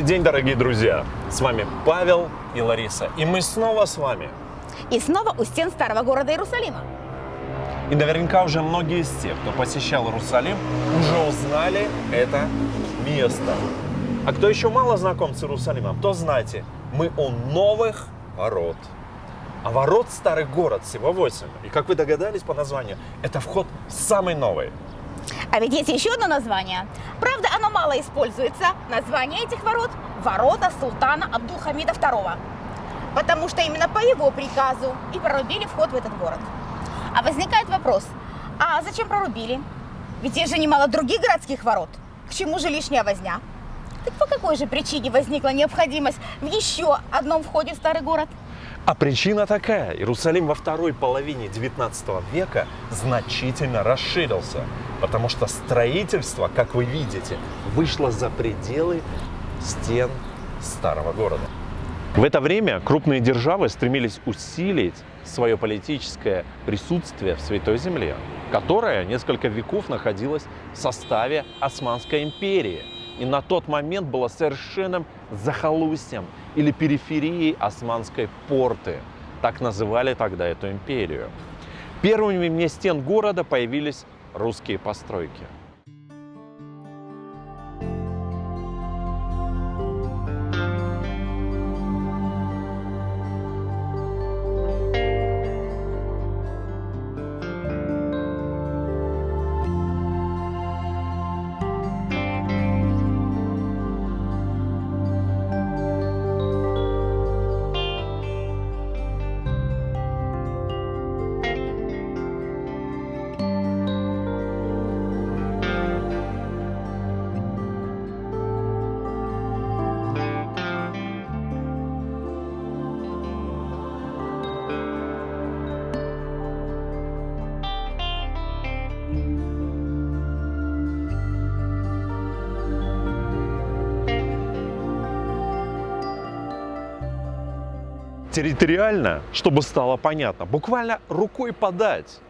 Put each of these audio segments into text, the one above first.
Добрый день, дорогие друзья! С вами Павел и Лариса. И мы снова с вами. И снова у стен старого города Иерусалима. И наверняка уже многие из тех, кто посещал Иерусалим, уже узнали это место. А кто еще мало знаком с Иерусалимом, то знайте, мы у новых ворот. А ворот старый город всего 8. И как вы догадались по названию, это вход самый новый. А ведь есть еще одно название. Правда, оно мало используется. Название этих ворот – ворота султана Абдулхамида II. Потому что именно по его приказу и прорубили вход в этот город. А возникает вопрос, а зачем прорубили? Ведь есть же немало других городских ворот. К чему же лишняя возня? Так по какой же причине возникла необходимость в еще одном входе в старый город? А причина такая. Иерусалим во второй половине 19 века значительно расширился, потому что строительство, как вы видите, вышло за пределы стен старого города. В это время крупные державы стремились усилить свое политическое присутствие в Святой Земле, которая несколько веков находилась в составе Османской империи и на тот момент была совершенным захолустьем или периферией Османской порты. Так называли тогда эту империю. Первыми вне стен города появились русские постройки – территориально, чтобы стало понятно, буквально рукой подать.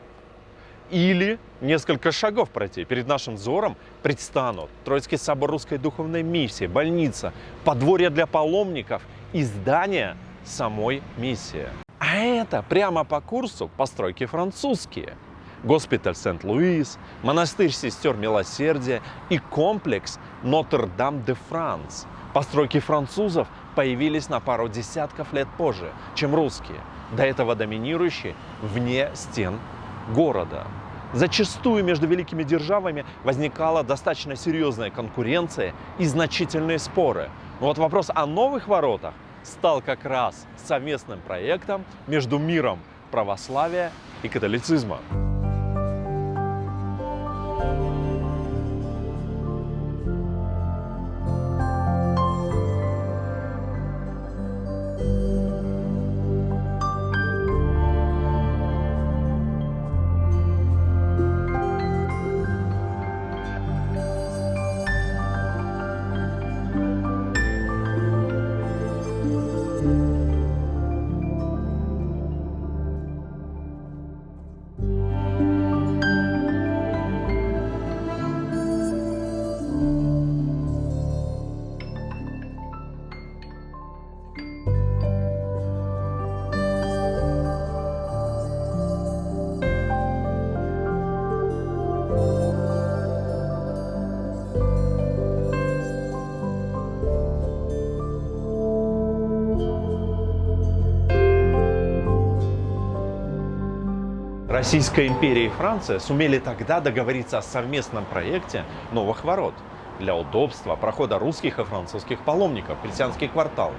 Или несколько шагов пройти. Перед нашим взором предстанут Троицкий собор Русской Духовной Миссии, больница, подворье для паломников и здание самой миссии. А это прямо по курсу постройки французские. Госпиталь Сент-Луис, монастырь сестер Милосердия и комплекс Нотр-Дам-де-Франс. Постройки французов появились на пару десятков лет позже, чем русские, до этого доминирующие вне стен города. Зачастую между великими державами возникала достаточно серьезная конкуренция и значительные споры. Но вот вопрос о новых воротах стал как раз совместным проектом между миром православия и католицизма. Российская империя и Франция сумели тогда договориться о совместном проекте новых ворот для удобства прохода русских и французских паломников в христианский квартал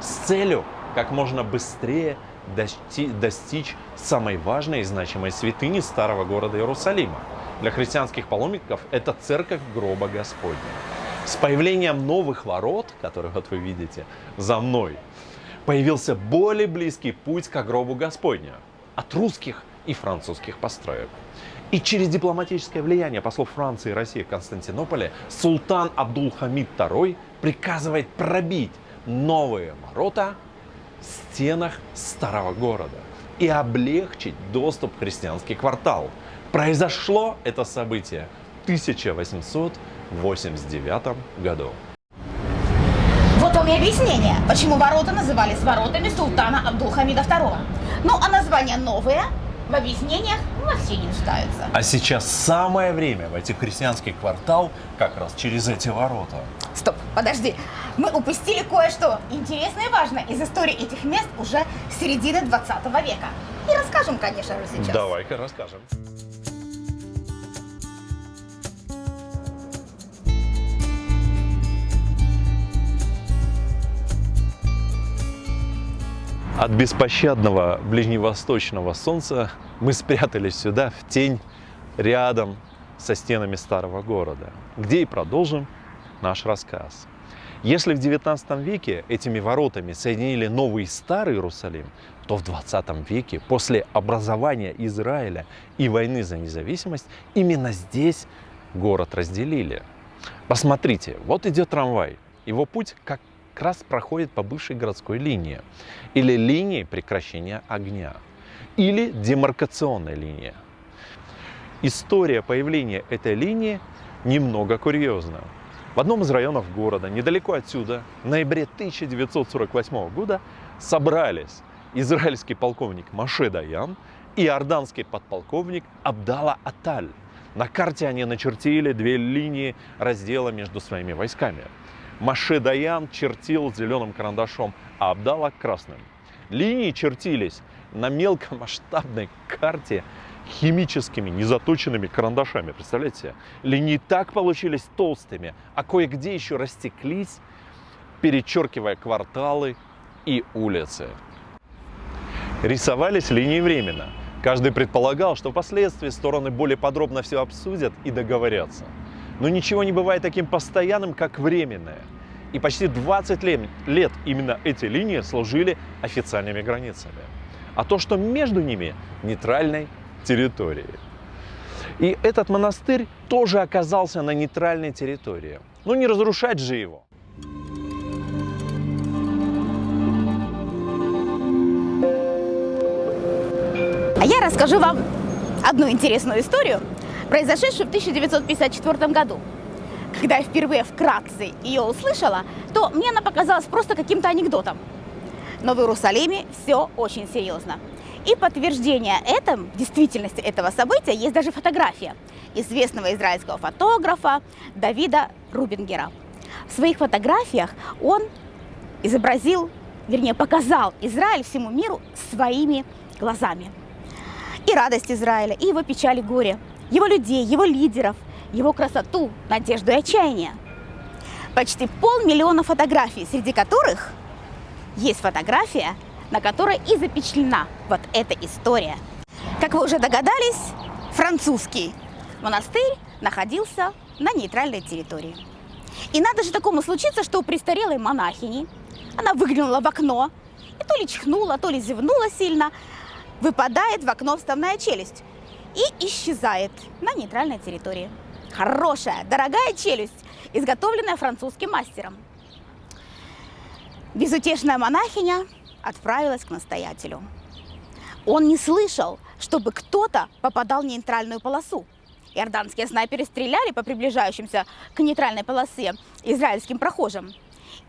с целью как можно быстрее достичь самой важной и значимой святыни старого города Иерусалима. Для христианских паломников это церковь гроба Господня. С появлением новых ворот, которые вот вы видите за мной, появился более близкий путь к гробу Господня. От русских и французских построек. И через дипломатическое влияние послов Франции и России в Константинополе султан Абдул-Хамид II приказывает пробить новые ворота в стенах старого города и облегчить доступ в христианский квартал. Произошло это событие в 1889 году. и объяснение, почему ворота назывались воротами султана Абдулхамида II. Ну, а названия новые в объяснениях вообще не нуждаются. А сейчас самое время войти в христианский квартал как раз через эти ворота. Стоп, подожди. Мы упустили кое-что интересное и важное из истории этих мест уже середины 20 века. И расскажем, конечно же, сейчас. Давай-ка расскажем. От беспощадного ближневосточного солнца мы спрятались сюда, в тень, рядом со стенами старого города, где и продолжим наш рассказ. Если в XIX веке этими воротами соединили Новый и Старый Иерусалим, то в XX веке, после образования Израиля и войны за независимость, именно здесь город разделили. Посмотрите, вот идет трамвай. Его путь как раз проходит по бывшей городской линии или линии прекращения огня или демаркационной линии. История появления этой линии немного курьезна. В одном из районов города, недалеко отсюда, в ноябре 1948 года собрались израильский полковник Маше Даян и иорданский подполковник Абдала Аталь. На карте они начертили две линии раздела между своими войсками. Маше Даян чертил зеленым карандашом, а Абдала красным. Линии чертились на мелкомасштабной карте химическими незаточенными карандашами. Представляете? Линии так получились толстыми, а кое-где еще растеклись, перечеркивая кварталы и улицы. Рисовались линии временно. Каждый предполагал, что впоследствии стороны более подробно все обсудят и договорятся. Но ничего не бывает таким постоянным, как временное. И почти 20 лет именно эти линии служили официальными границами. А то, что между ними нейтральной территории. И этот монастырь тоже оказался на нейтральной территории. Ну не разрушать же его. А я расскажу вам одну интересную историю, произошедшую в 1954 году. Когда я впервые вкратце ее услышала, то мне она показалась просто каким-то анекдотом. Но в Иерусалиме все очень серьезно. И подтверждение этому, действительности этого события, есть даже фотография известного израильского фотографа Давида Рубингера. В своих фотографиях он изобразил, вернее, показал Израиль всему миру своими глазами. И радость Израиля, и его печаль и горе, его людей, его лидеров, его красоту, надежду и отчаяние. Почти полмиллиона фотографий, среди которых есть фотография на которой и запечатлена вот эта история. Как вы уже догадались, французский монастырь находился на нейтральной территории. И надо же такому случиться, что у престарелой монахини она выглянула в окно и то ли чихнула, то ли зевнула сильно, выпадает в окно вставная челюсть и исчезает на нейтральной территории. Хорошая, дорогая челюсть, изготовленная французским мастером. Безутешная монахиня отправилась к настоятелю. Он не слышал, чтобы кто-то попадал в нейтральную полосу. Иорданские снайперы стреляли по приближающимся к нейтральной полосе израильским прохожим.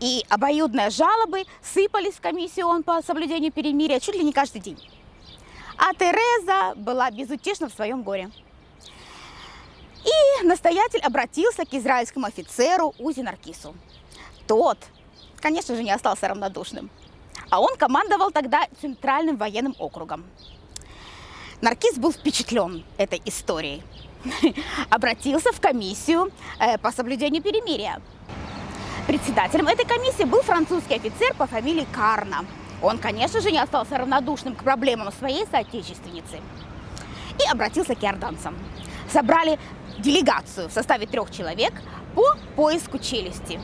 И обоюдные жалобы сыпались в комиссию он по соблюдению перемирия чуть ли не каждый день. А Тереза была безутешна в своем горе. И настоятель обратился к израильскому офицеру Узи Наркису. Тот, конечно же, не остался равнодушным. А он командовал тогда Центральным военным округом. Наркиз был впечатлен этой историей. Обратился в комиссию э, по соблюдению перемирия. Председателем этой комиссии был французский офицер по фамилии Карна. Он, конечно же, не остался равнодушным к проблемам своей соотечественницы. И обратился к иорданцам. Собрали делегацию в составе трех человек по поиску челюсти.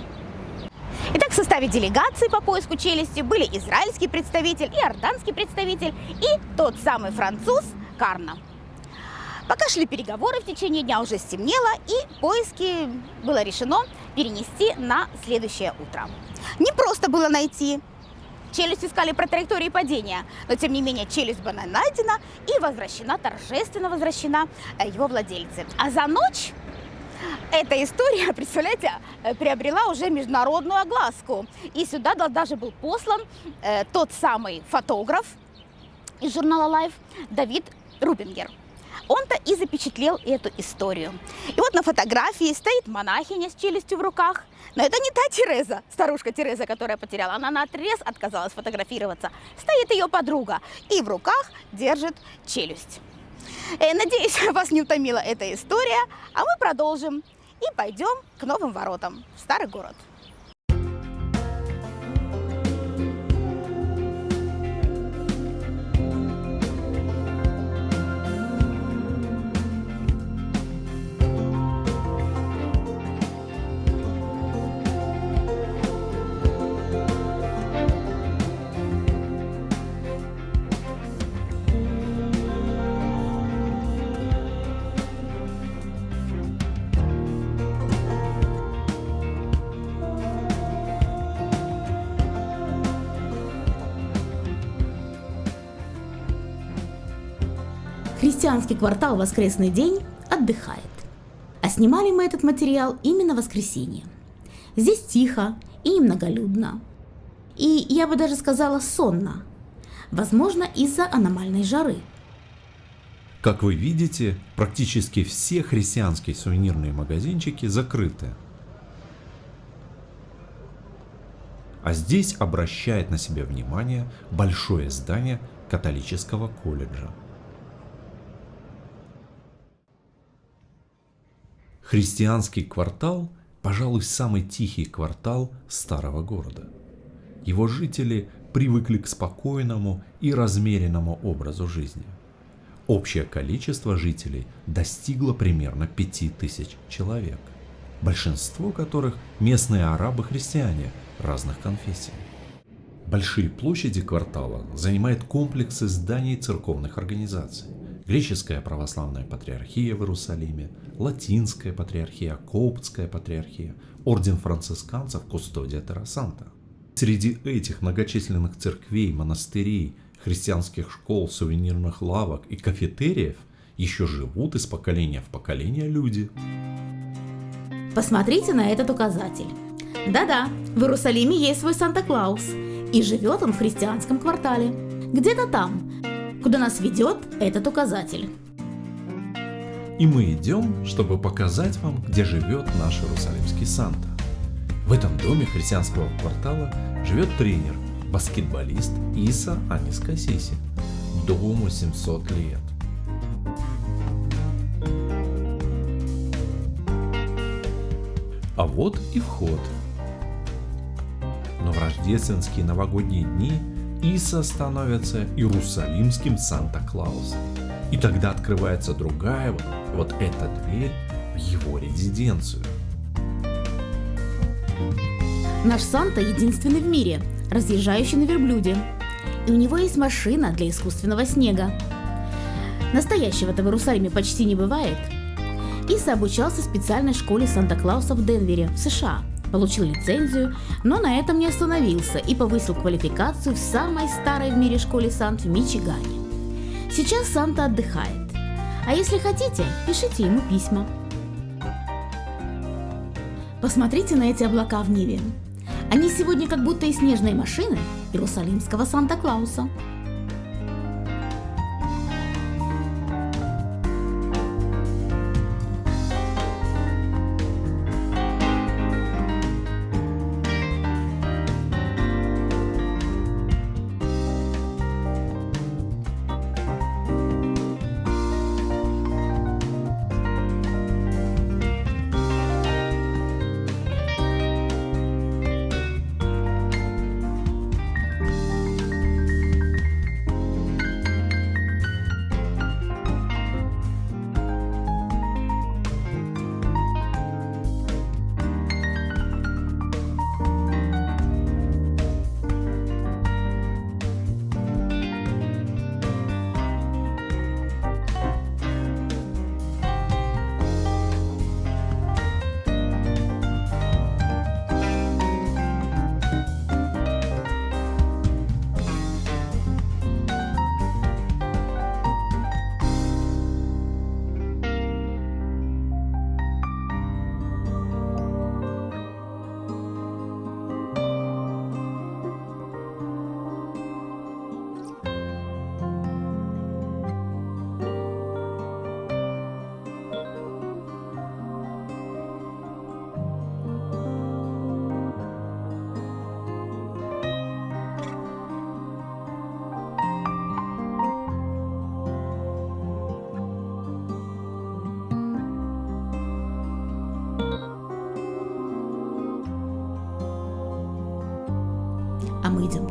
Итак, в составе делегации по поиску челюсти были израильский представитель, иорданский представитель и тот самый француз Карна. Пока шли переговоры, в течение дня уже стемнело, и поиски было решено перенести на следующее утро. Не просто было найти. Челюсть искали про траектории падения, но тем не менее челюсть была найдена и возвращена, торжественно возвращена э, его владельцы. А за ночь Эта история, представляете, э, приобрела уже международную огласку. И сюда даже был послан э, тот самый фотограф из журнала Life Давид Рубингер. Он-то и запечатлел эту историю. И вот на фотографии стоит монахиня с челюстью в руках. Но это не та Тереза, старушка Тереза, которая потеряла. Она на отрез отказалась фотографироваться. Стоит ее подруга и в руках держит челюсть. Э, надеюсь, вас не утомила эта история, а мы продолжим и пойдем к новым воротам в старый город. Христианский квартал «Воскресный день» отдыхает. А снимали мы этот материал именно в воскресенье. Здесь тихо и немноголюдно. И я бы даже сказала сонно. Возможно, из-за аномальной жары. Как вы видите, практически все христианские сувенирные магазинчики закрыты. А здесь обращает на себя внимание большое здание католического колледжа. Христианский квартал, пожалуй, самый тихий квартал старого города. Его жители привыкли к спокойному и размеренному образу жизни. Общее количество жителей достигло примерно 5000 человек, большинство которых местные арабы-христиане разных конфессий. Большие площади квартала занимают комплексы зданий церковных организаций, Греческая православная патриархия в Иерусалиме, Латинская патриархия, Коптская патриархия, Орден францисканцев Кустодия Террасанта. Среди этих многочисленных церквей, монастырей, христианских школ, сувенирных лавок и кафетериев еще живут из поколения в поколение люди. Посмотрите на этот указатель. Да-да, в Иерусалиме есть свой Санта-Клаус, и живет он в христианском квартале. Где-то там, куда нас ведет этот указатель. И мы идем, чтобы показать вам, где живет наш Иерусалимский Санта. В этом доме христианского квартала живет тренер, баскетболист Иса Анис Кассиси. Дому 700 лет. А вот и вход. Но в рождественские новогодние дни Иса становится Иерусалимским Санта-Клаусом. И тогда открывается другая вот, вот эта дверь в его резиденцию. Наш Санта единственный в мире, разъезжающий на верблюде. И у него есть машина для искусственного снега. Настоящего-то в Иерусалиме почти не бывает. Иса обучался в специальной школе Санта-Клауса в Денвере, в США – получил лицензию, но на этом не остановился и повысил квалификацию в самой старой в мире школе Сант в Мичигане. Сейчас Санта отдыхает. А если хотите, пишите ему письма. Посмотрите на эти облака в небе. Они сегодня как будто и снежные машины Иерусалимского Санта-Клауса.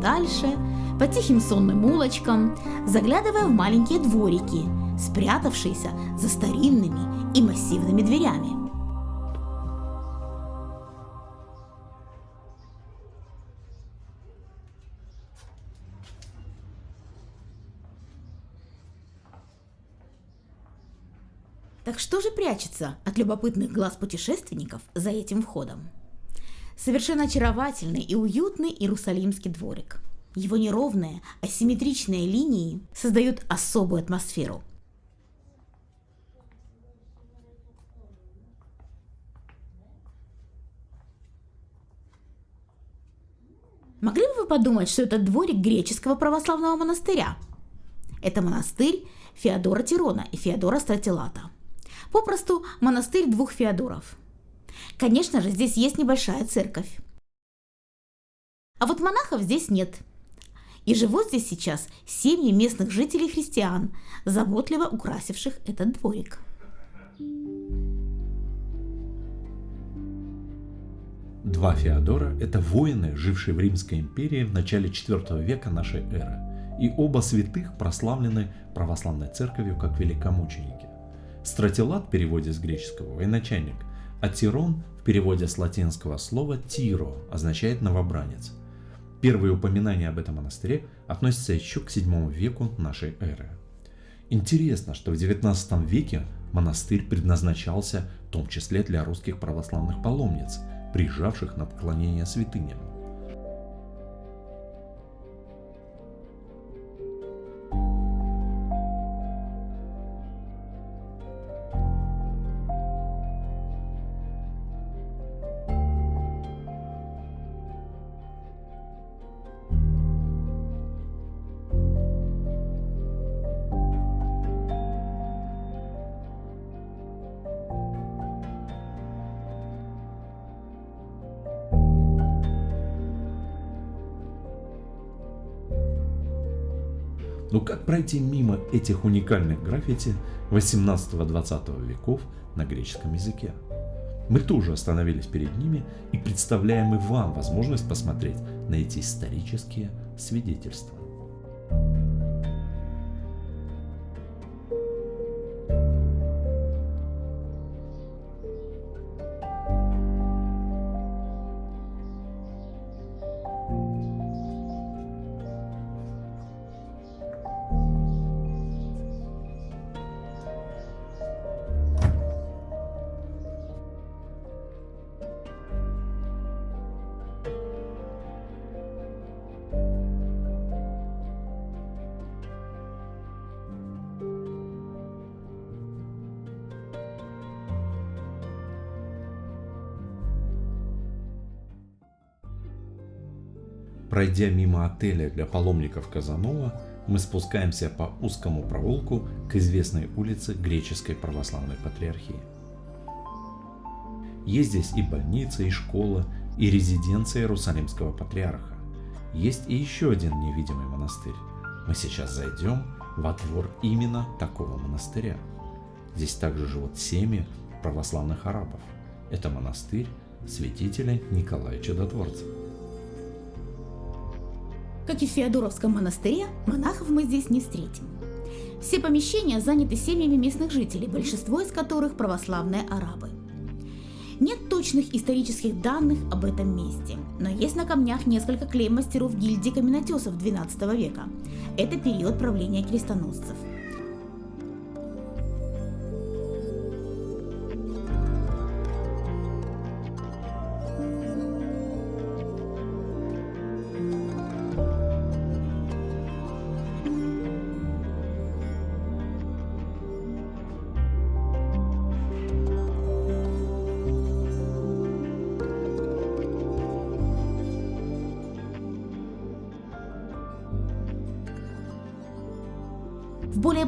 Дальше, по тихим сонным улочкам, заглядывая в маленькие дворики, спрятавшиеся за старинными и массивными дверями. Так что же прячется от любопытных глаз путешественников за этим входом? Совершенно очаровательный и уютный Иерусалимский дворик. Его неровные, асимметричные линии создают особую атмосферу. Могли бы вы подумать, что это дворик греческого православного монастыря? Это монастырь Феодора Тирона и Феодора Стратилата. Попросту монастырь двух Феодоров. Конечно же, здесь есть небольшая церковь. А вот монахов здесь нет. И живут здесь сейчас семьи местных жителей христиан, заботливо украсивших этот дворик. Два Феодора – это воины, жившие в Римской империи в начале IV века нашей эры, и оба святых прославлены православной церковью как великомученики. Стратилат в переводе с греческого – военачальник, а Тирон в переводе с латинского слова «тиро» означает «новобранец». Первые упоминания об этом монастыре относятся еще к VII веку нашей эры. Интересно, что в XIX веке монастырь предназначался в том числе для русских православных паломниц, приезжавших на поклонение святыням. Но как пройти мимо этих уникальных граффити 18-20 веков на греческом языке? Мы тоже остановились перед ними и представляем и вам возможность посмотреть на эти исторические свидетельства. Пройдя мимо отеля для паломников Казанова, мы спускаемся по узкому провулку к известной улице Греческой Православной Патриархии. Есть здесь и больница, и школа, и резиденция Иерусалимского Патриарха. Есть и еще один невидимый монастырь. Мы сейчас зайдем во двор именно такого монастыря. Здесь также живут семьи православных арабов. Это монастырь святителя Николая Чудотворца. Как и в Феодоровском монастыре, монахов мы здесь не встретим. Все помещения заняты семьями местных жителей, большинство из которых православные арабы. Нет точных исторических данных об этом месте, но есть на камнях несколько клей мастеров гильдии каменотесов XII века. Это период правления крестоносцев.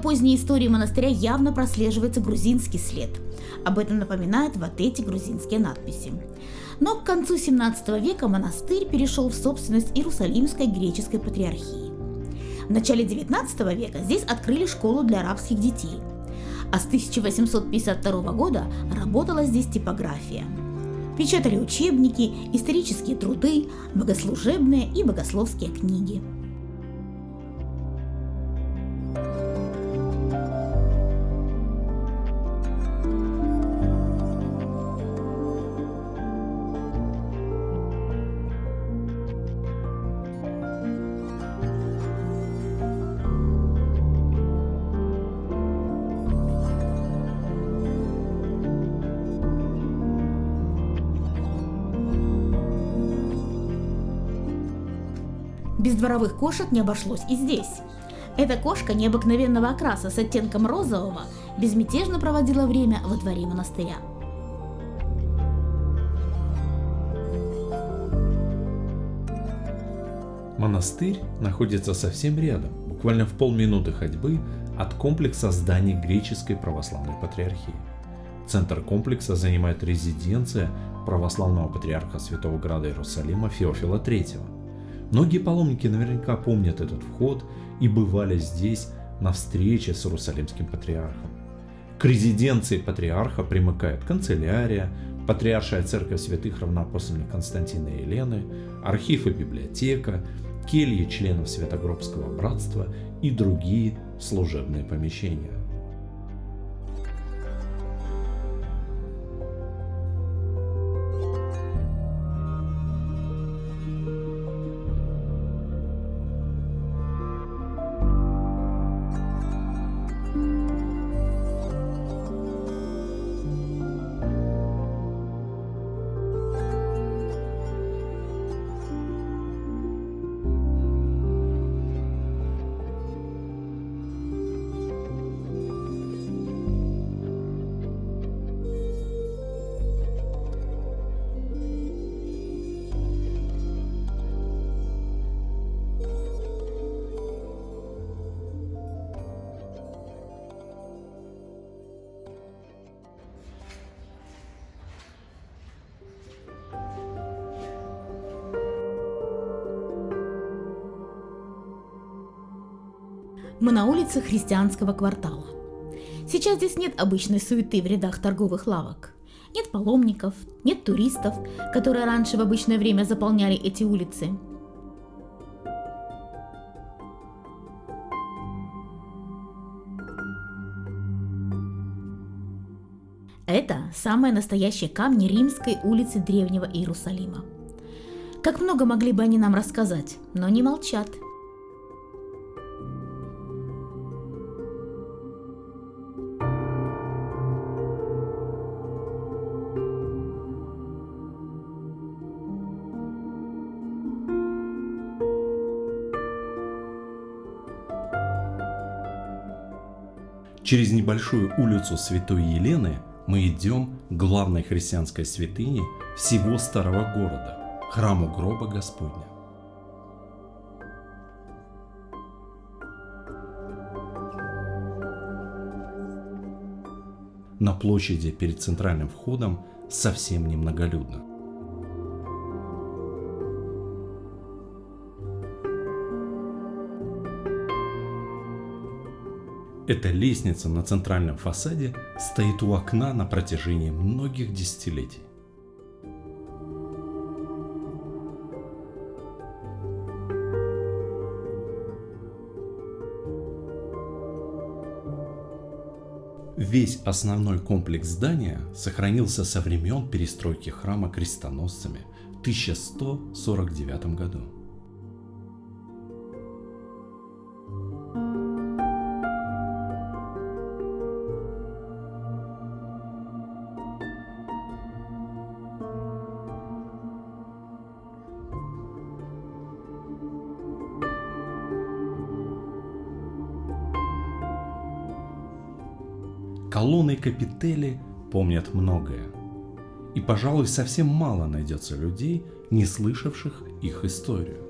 Поздней истории монастыря явно прослеживается грузинский след. Об этом напоминают вот эти грузинские надписи. Но к концу 17 века монастырь перешел в собственность Иерусалимской греческой патриархии. В начале 19 века здесь открыли школу для арабских детей, а с 1852 года работала здесь типография. Печатали учебники, исторические труды, богослужебные и богословские книги. Дворовых кошек не обошлось и здесь. Эта кошка необыкновенного окраса с оттенком розового безмятежно проводила время во дворе монастыря. Монастырь находится совсем рядом, буквально в полминуты ходьбы от комплекса зданий греческой православной патриархии. Центр комплекса занимает резиденция православного патриарха Святого Града Иерусалима Феофила III. Многие паломники наверняка помнят этот вход и бывали здесь на встрече с Иерусалимским патриархом. К резиденции патриарха примыкает канцелярия, патриаршая церковь святых равноапостольных Константина и Елены, архив и библиотека, кельи членов Святогробского братства и другие служебные помещения. Мы на улице христианского квартала. Сейчас здесь нет обычной суеты в рядах торговых лавок. Нет паломников, нет туристов, которые раньше в обычное время заполняли эти улицы. Это самые настоящие камни римской улицы Древнего Иерусалима. Как много могли бы они нам рассказать, но не молчат – Через небольшую улицу Святой Елены мы идем к главной христианской святыне всего старого города – храму гроба Господня. На площади перед центральным входом совсем немноголюдно. Эта лестница на центральном фасаде стоит у окна на протяжении многих десятилетий. Весь основной комплекс здания сохранился со времен перестройки храма крестоносцами в 1149 году. Капители помнят многое. И, пожалуй, совсем мало найдется людей, не слышавших их историю.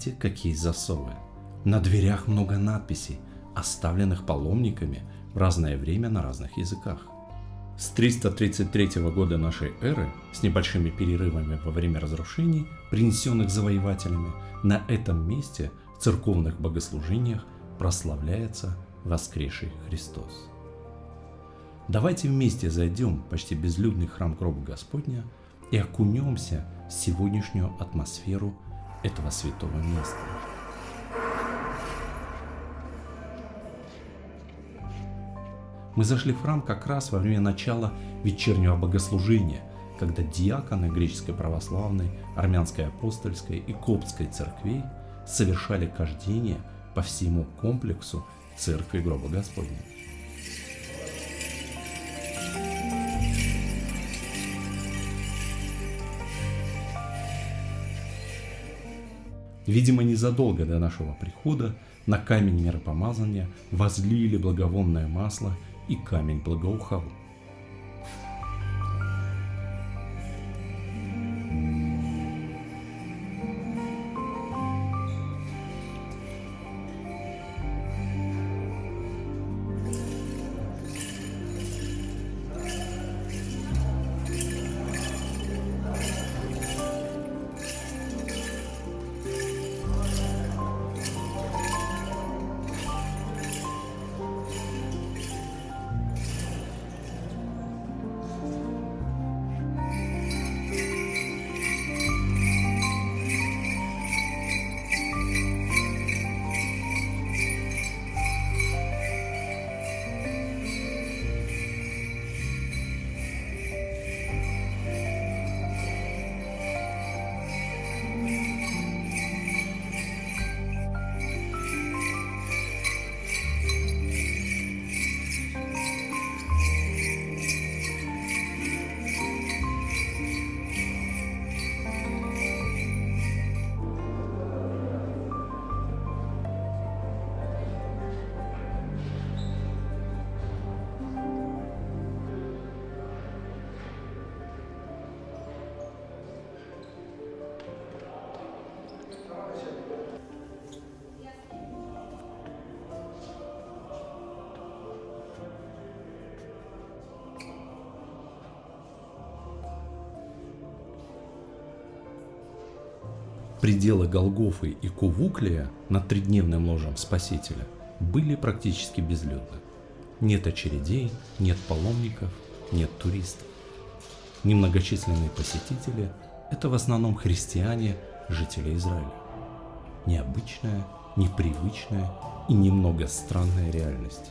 Посмотрите, какие засовы. На дверях много надписей, оставленных паломниками в разное время на разных языках. С 333 года нашей эры, с небольшими перерывами во время разрушений, принесенных завоевателями, на этом месте в церковных богослужениях прославляется воскресший Христос. Давайте вместе зайдем в почти безлюдный храм гроба Господня и окунемся в сегодняшнюю атмосферу этого святого места. Мы зашли в храм как раз во время начала вечернего богослужения, когда диаконы греческой православной, армянской апостольской и коптской церквей совершали кождение по всему комплексу церкви гроба Господня. Видимо, незадолго до нашего прихода на камень миропомазания возлили благовонное масло и камень благоухал. Пределы Голгофы и Кувуклия над тридневным ложем Спасителя были практически безлюдны. Нет очередей, нет паломников, нет туристов. Немногочисленные посетители – это в основном христиане, жители Израиля. Необычная, непривычная и немного странная реальность.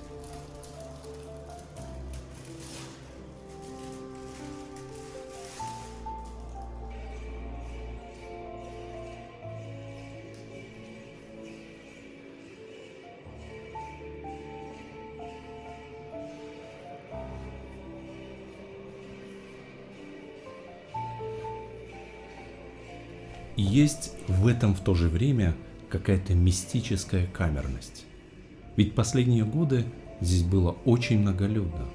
Есть в этом в то же время какая-то мистическая камерность. Ведь последние годы здесь было очень многолюдно.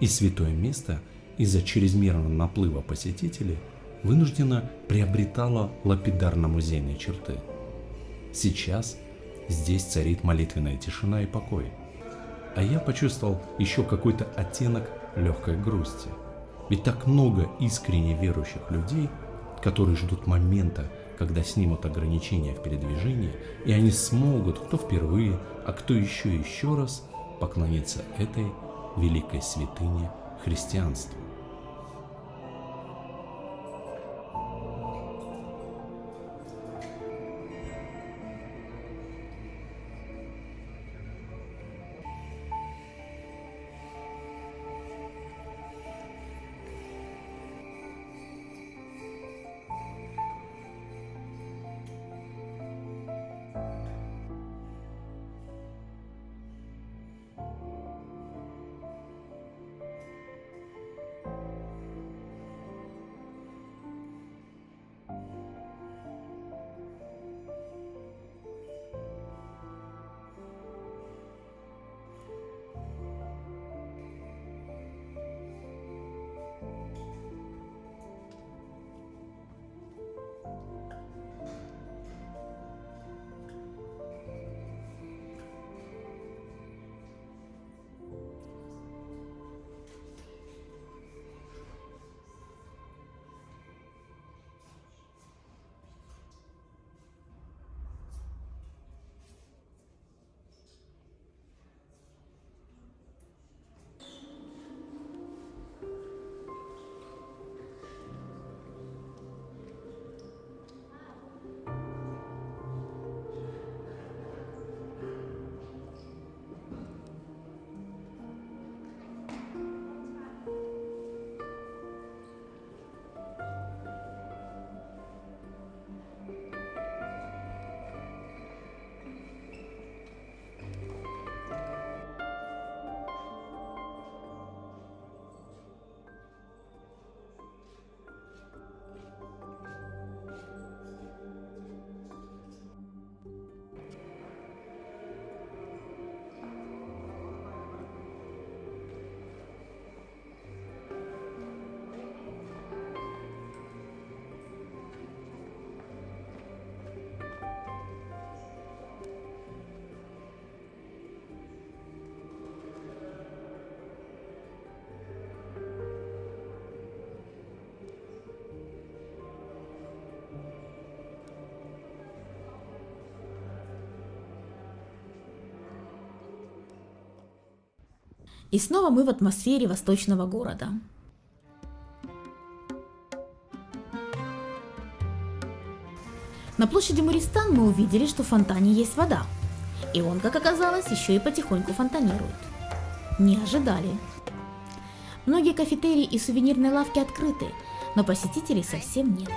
И святое место из-за чрезмерного наплыва посетителей вынужденно приобретало лапидарно-музейные черты. Сейчас здесь царит молитвенная тишина и покой. А я почувствовал еще какой-то оттенок легкой грусти. Ведь так много искренне верующих людей – которые ждут момента, когда снимут ограничения в передвижении, и они смогут, кто впервые, а кто еще еще раз, поклониться этой великой святыне христианства. И снова мы в атмосфере восточного города. На площади Муристан мы увидели, что в фонтане есть вода. И он, как оказалось, еще и потихоньку фонтанирует. Не ожидали. Многие кафетерии и сувенирные лавки открыты, но посетителей совсем нет.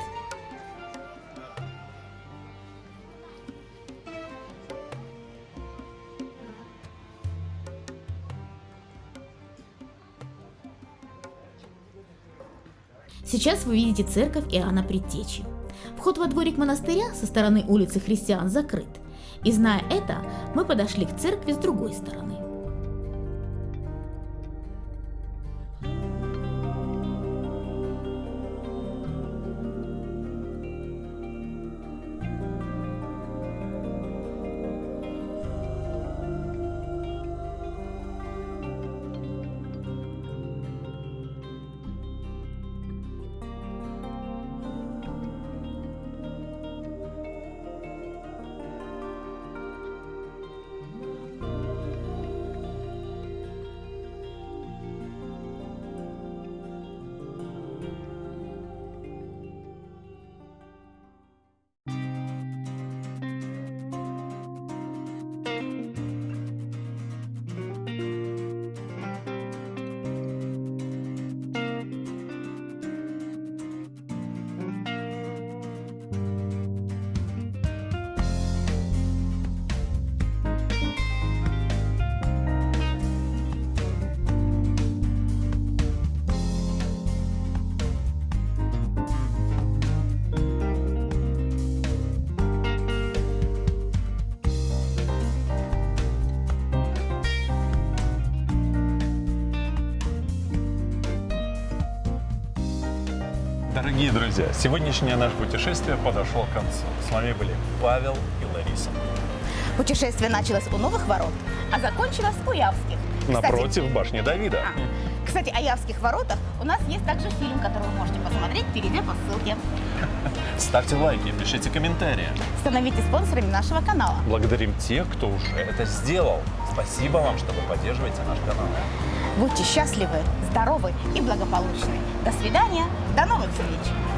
Сейчас вы видите церковь Иоанна Предтечи. Вход во дворик монастыря со стороны улицы Христиан закрыт. И зная это, мы подошли к церкви с другой стороны. Дорогие друзья, сегодняшнее наше путешествие подошло к концу. С вами были Павел и Лариса. Путешествие началось у новых ворот, а закончилось у Явских. Кстати, Напротив башни Давида. а, Кстати, о Явских воротах у нас есть также фильм, который вы можете посмотреть, перейдя по ссылке. Ставьте лайки, пишите комментарии. Становитесь спонсорами нашего канала. Благодарим тех, кто уже это сделал. Спасибо вам, что вы поддерживаете наш канал. Будьте счастливы, здоровы и благополучны. До свидания, до новых встреч!